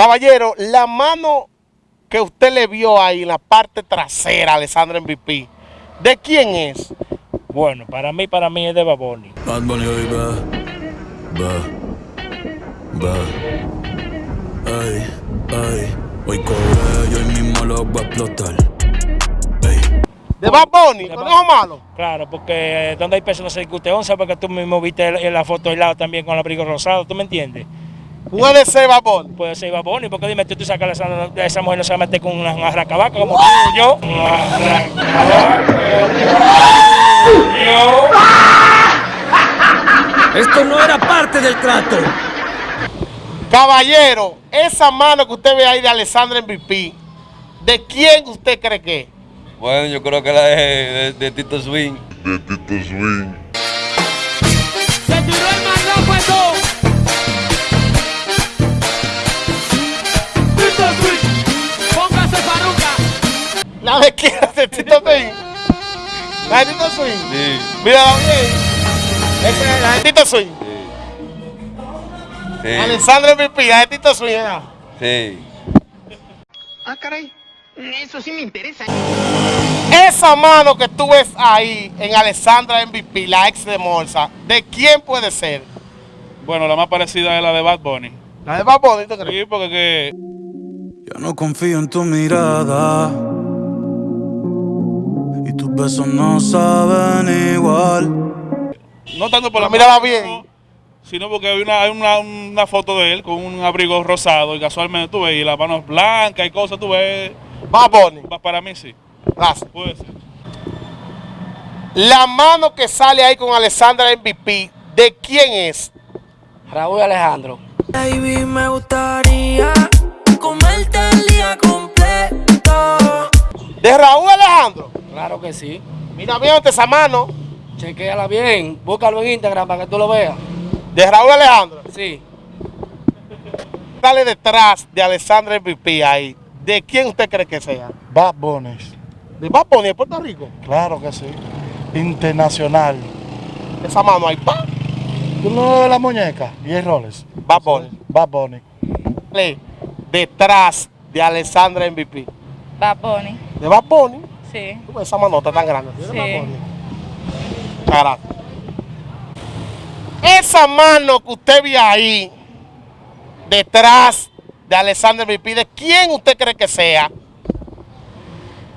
Caballero, la mano que usted le vio ahí en la parte trasera, Alessandra MVP, ¿de quién es? Bueno, para mí, para mí es de Baboni. Bad Bunny hoy va, va, va. Ay, ay, hoy cobré y hoy mismo lo voy a explotar. ¿De Bad Bunny? de ¿Conejo malo? Claro, porque donde hay peso no se discute onza, porque tú mismo viste la foto al lado también con el abrigo rosado, ¿tú me entiendes? Puede ser Bad Bunny. Puede ser Baboni, porque dime, tú, tú sacas a esa, esa mujer no se va a meter con una, una racabaca como tú y yo. Esto no era parte del trato. Caballero, esa mano que usted ve ahí de Alessandra MVP, ¿de quién usted cree que es? Bueno, yo creo que la de, de- de Tito Swing. Se tiró el ¿La de Tito Swing? Sí, Mírala bien. Esa es la de Tito Swing. sí, Alessandra MVP, la de Tito Swing. sí. Ah, caray. Eso sí me interesa. Esa mano que tú ves ahí en Alessandra MVP, la ex de Morsa, ¿de quién puede ser? Bueno, la más parecida es la de Bad Bunny. La de Bad Bunny, ¿tú crees? Sí, porque que ya no confío en tu mirada. Besos no saben igual. no tanto por la mano, bien. sino porque hay una, hay una, una foto de él con un abrigo rosado y casualmente tú ves y las manos blancas y cosas, tú ves. Bunny. Pa- Para mí sí, Gracias. puede ser. La mano que sale ahí con Alessandra MVP, ¿de quién es? Raúl Alejandro. Baby, me gustaría comerte el día completo. ¿De Raúl Alejandro? Claro que sí. Mira bien esa mano. Chequéala bien. Búscalo en Instagram para que tú lo veas. De Raúl Alejandro. Sí. Dale detrás de Alessandra MVP ahí. ¿De quién usted cree que sea? Bad Bunny, ¿De Bad Bunny de Puerto Rico? claro que sí. Internacional. Esa mano ahí. ¡pam! ¿Tú no ves la muñeca? Y el Rolex. Bad Bunny. Bad Bunny. Dale Detrás de Alessandra MVP. Bad Bunny, ¿De Bad Bunny? Sí. Tú ves Esa manota tan grande. ¿De Sí. Gracias. Esa mano que usted ve ahí, detrás de Alessandra MVP, ¿de quién usted cree que sea?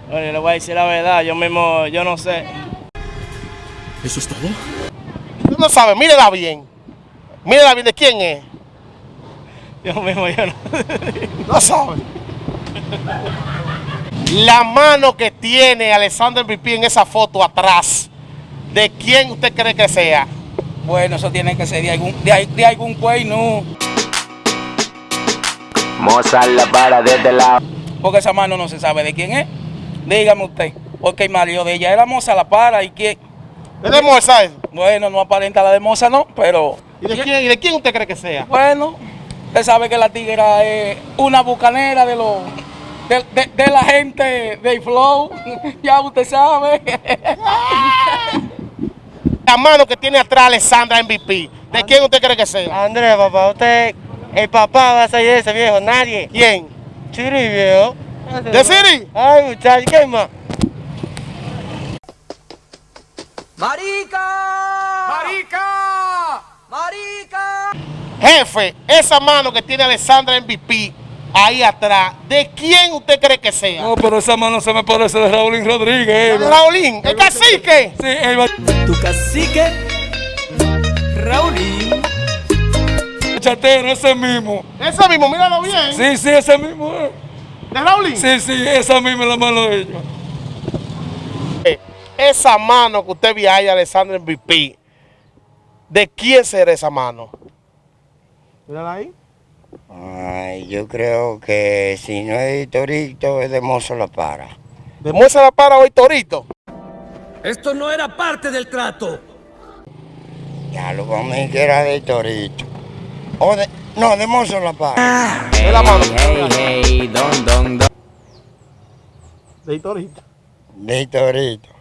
Bueno, le voy a decir la verdad. Yo mismo, yo no sé. ¿Eso es todo? Usted no sabe, mírela bien. Mírela bien, ¿de quién es? Yo mismo, yo no. No sabe. La mano que tiene Alessandra MVP en esa foto atrás, ¿de quién usted cree que sea? Bueno, eso tiene que ser de algún, de, de algún güey, no. Mozart la para desde la. Porque esa mano no se sabe de quién es. Dígame usted. Porque el marido de ella era moza la para y quién. ¿Es de eso? Bueno, no aparenta la de moza, no, pero. ¿Y de quién, y de quién usted cree que sea? Bueno, usted sabe que la tigra es una bucanera de los. De, de- de la gente del flow, ya usted sabe. La mano que tiene atrás Alessandra MVP, ¿de quién usted cree que sea? Andrés, papá, usted, el papá va a salir de ese viejo, nadie. ¿Quién? Chiri, viejo. ¿De Siri? Ay, muchacho, ¿qué más? Jefe, esa mano que tiene Alessandra MVP ahí atrás, ¿de quién usted cree que sea? No, pero esa mano se me parece de Raúl Rodríguez. ¿De Raulín, el cacique. Sí, él va Tu cacique, Raulín. chatero, ese mismo. Ese mismo, míralo bien. Sí, sí, ese mismo. ¿De Raulín? Sí, sí, esa misma es la mano de ellos. Eh, Esa mano que usted ve ahí, Alessandra MVP, ¿de quién será esa mano? Mírala ahí. Ay, yo creo que si no es Torito, es de Mozo La Para. Demuestra la para hoy, Torito. Esto no era parte del trato. Ya lo vamos a decir que era de Torito. O de, no, de Mozo La Para. La mano. hey, don, don, don. De Torito. De Torito.